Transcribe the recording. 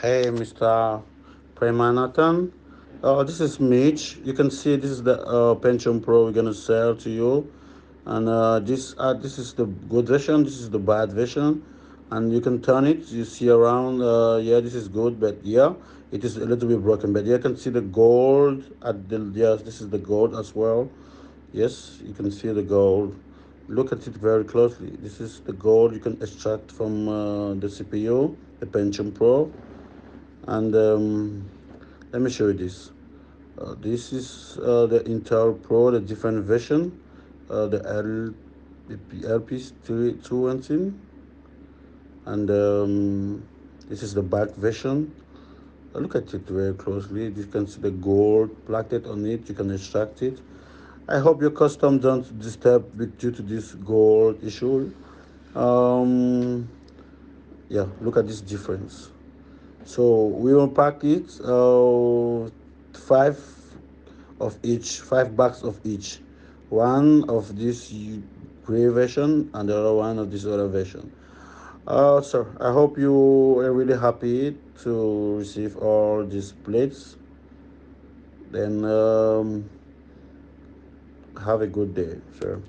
Hey, Mr. Premanathan. Uh, this is Mitch. You can see this is the uh, Pentium Pro we're gonna sell to you, and uh, this uh, this is the good version. This is the bad version, and you can turn it. You see around. Uh, yeah, this is good, but yeah, it is a little bit broken. But you can see the gold at the yes. This is the gold as well. Yes, you can see the gold. Look at it very closely. This is the gold you can extract from uh, the CPU, the Pentium Pro and um, let me show you this. Uh, this is uh, the Intel Pro the different version. Uh, the L the LP 217 and um, this is the back version. Uh, look at it very closely. You can see the gold plated on it. You can extract it. I hope your custom don't disturb due to this gold issue. Um, yeah look at this difference so we will pack it uh, five of each five bags of each. One of this gray version and the other one of this other version. Uh, so i hope you are really happy to receive all these plates. Then um, have a good day sir